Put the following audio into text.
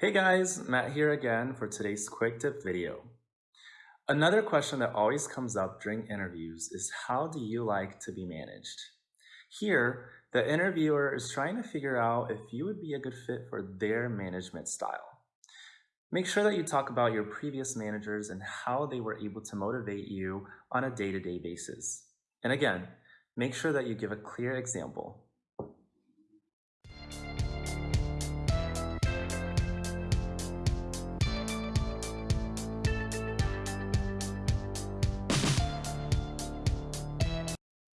Hey guys, Matt here again for today's quick tip video. Another question that always comes up during interviews is how do you like to be managed? Here, the interviewer is trying to figure out if you would be a good fit for their management style. Make sure that you talk about your previous managers and how they were able to motivate you on a day-to-day basis. And again, make sure that you give a clear example.